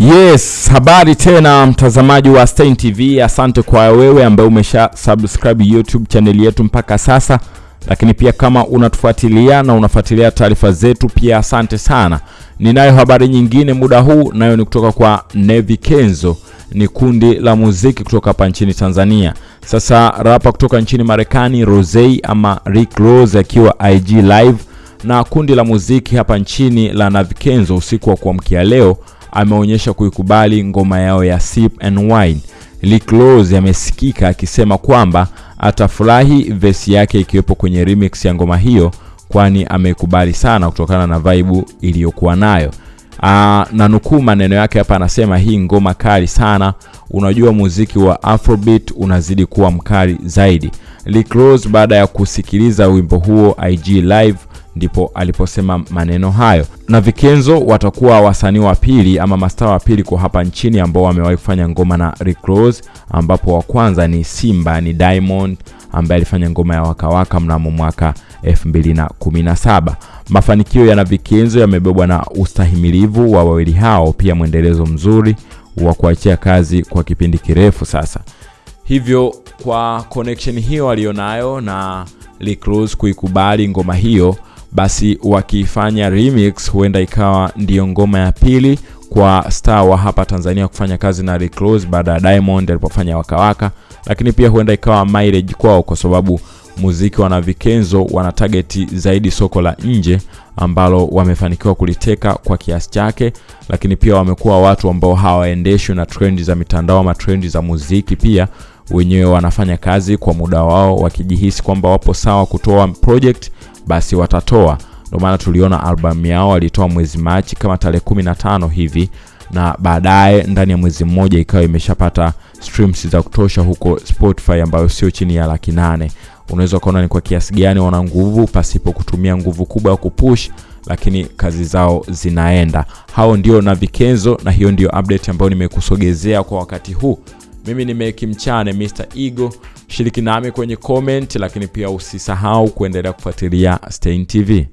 Yes, habari tena mtazamaji wa Stein TV. Asante kwa wewe ambaye umesha subscribe YouTube channel yetu mpaka sasa, lakini pia kama unatufuatilia na unafuatilia taarifa zetu pia asante sana. Ninayo habari nyingine muda huu, nayo ni kutoka kwa Nevi Kenzo, ni kundi la muziki kutoka hapa nchini Tanzania. Sasa rapa kutoka nchini Marekani Rosey ama Rick Ross akiwa IG live na kundi la muziki hapa nchini la Navikenzo usiku wa kuamkia leo ameonyesha kuikubali ngoma yao ya Sip and Wine. Rick Ross amesikika akisema kwamba atafurahi vesi yake ikiwepo kwenye remix ya ngoma hiyo, kwani ameikubali sana kutokana na vibe iliyokuwa nayo. Aa, na nukuu maneno yake hapa, anasema hii ngoma kali sana, unajua muziki wa Afrobeat unazidi kuwa mkali zaidi. Rick Ross baada ya kusikiliza wimbo huo IG live ndipo aliposema maneno hayo. Na Vikenzo watakuwa wasanii wa pili ama mastaa wa pili kwa hapa nchini ambao wamewahi kufanya ngoma na Rick Ross, ambapo wa kwanza ni Simba, ni Diamond ambaye alifanya ngoma ya Wakawaka mnamo mwaka 2017. Mafanikio ya Navikenzo yamebebwa na ustahimilivu wa wawili hao, pia mwendelezo mzuri wa kuachia kazi kwa kipindi kirefu sasa. Hivyo kwa connection hiyo alionayo na Rick Ross kuikubali ngoma hiyo basi wakifanya remix huenda ikawa ndiyo ngoma ya pili kwa star wa hapa Tanzania kufanya kazi na Rick baada ya Diamond alipofanya Wakawaka, lakini pia huenda ikawa mileage kwao, kwa sababu muziki wana Vikenzo wana target zaidi soko la nje ambalo wamefanikiwa kuliteka kwa kiasi chake, lakini pia wamekuwa watu ambao hawaendeshwi na trendi za mitandao ama trendi za muziki. Pia wenyewe wanafanya kazi kwa muda wao, wakijihisi kwamba wapo sawa kutoa project basi watatoa. Ndio maana tuliona albamu yao walitoa mwezi Machi kama tarehe 15 hivi, na baadaye ndani ya mwezi mmoja ikawa imeshapata streams za kutosha huko Spotify, ambayo sio chini ya laki nane. Unaweza ukaona ni kwa kiasi gani wana nguvu pasipo kutumia nguvu kubwa ya kupush, lakini kazi zao zinaenda. Hao ndio na Vikenzo, na hiyo ndio update ambayo nimekusogezea kwa wakati huu. Mimi ni Meki Mchane, Mr Ego. Shiriki nami kwenye comment, lakini pia usisahau kuendelea kufuatilia Stein TV.